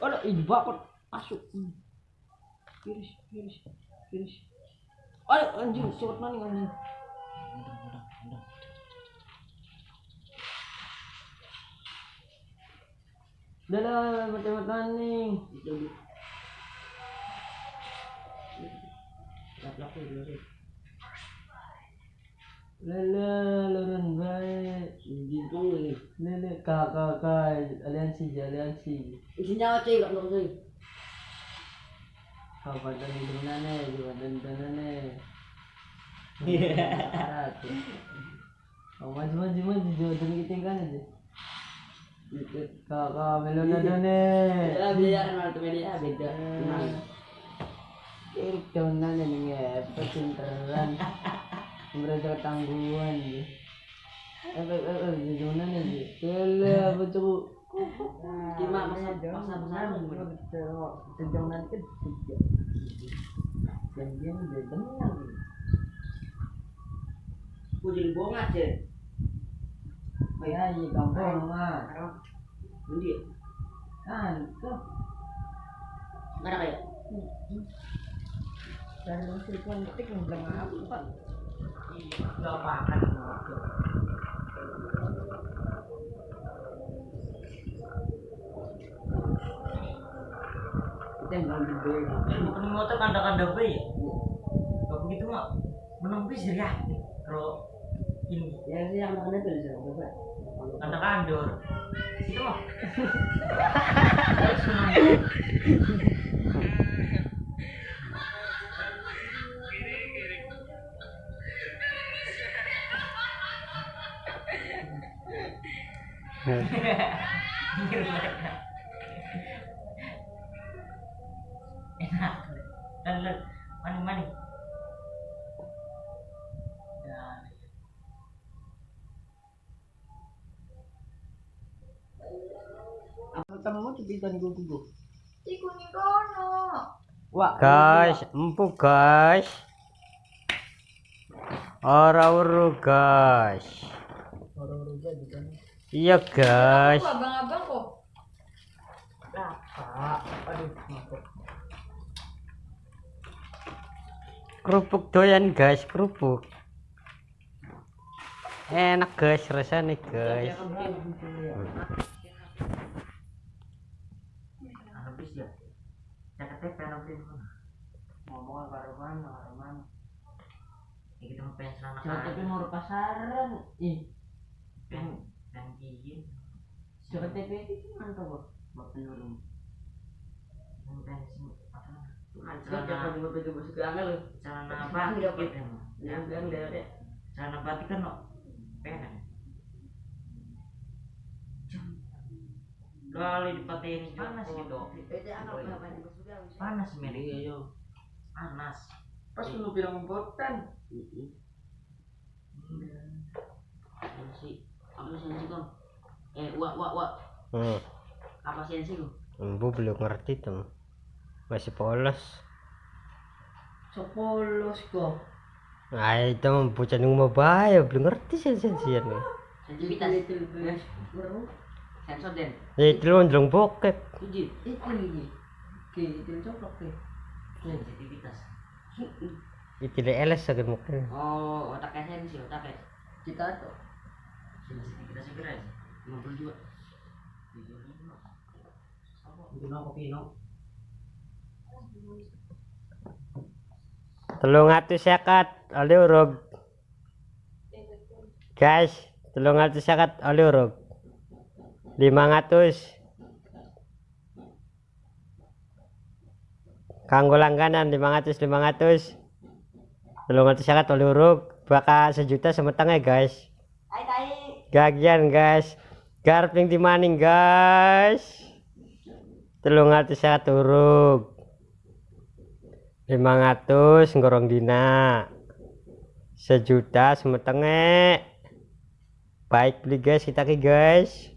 Ada ini bakot masuk. Hmm. Iris, iris, iris. Ada anjing, cepet maning anjing. Udah lah, cepet maning. Lap-lap dulu sih. Lele, lurun baik. Gitu nih. Lele, kakak, kakak, aliansi, aliansi. Isinya apa sih? Enggak ngerti. Kapan dan itu nane, kapan dan nane. Oh, maju maju maju jauh dari kita kan aja. Kakak melon ada nih. Ya biar multimedia beda. Nah, Irik daun nane nih ya, pecinteran. Mereka tangguhan apa tuh? Cuma masa masa besar. Sejauh nanti tiga. Dan dia udah dengar. Aku jadi bohong aja. Ya, iya kampung mah. Nanti Kan, tuh. ada kayak. Dari usul kontik yang bilang apa? Nggak. Kita yang bilang gede. Bukan motor kanda-kanda B ya? Kalau begitu mah bis dari hati kalau ini. Ya sih yang makan itu coba. kanda kandor itu mah enak dan kamu kono. Wah, guys empuk guys ora uru guys orang-orang jadi kan. Iya guys. abang-abang kok. Kerupuk doyan guys kerupuk. Enak guys rasanya guys. Ya? Bis Ngomong karo mana. ya kita mau pengen Jangan tapi mau pasaran. Ih, pengen gigin jangan TP itu mantap kok. Mbak penurun. sih apa? Celana. Celana apa Enggak, Pak. bilang dia deh. celana batik kan no pengen kali dipatein panas gitu panas men Iya yo. panas. Pas lu bilang botan. hmm. apa sih sih bu belum ngerti tuh masih polos so polos kok nah itu bocah mau bayar, belum ngerti sih sih sih nih itu sensor den eh, itu lo njelong bokep itu itu ini Oke, itu coplok Itu Sensitivitas. Itu tidak eles agar mukanya. Oh, otaknya sensi, otaknya. Kita tuh. Sensitivitasnya keren. 52. Telung sekat oleh urug. Guys, telung atus sekat oleh urug. Lima ratus. Kanggo langganan lima ratus lima ratus. Telung atus sekat oleh urug. Bakal sejuta semetengah guys. Gagian guys. Garping dimaning guys telung atus sekat urug 500 ngorong dina. Sejuta semetengnya baik beli guys. Kita ki guys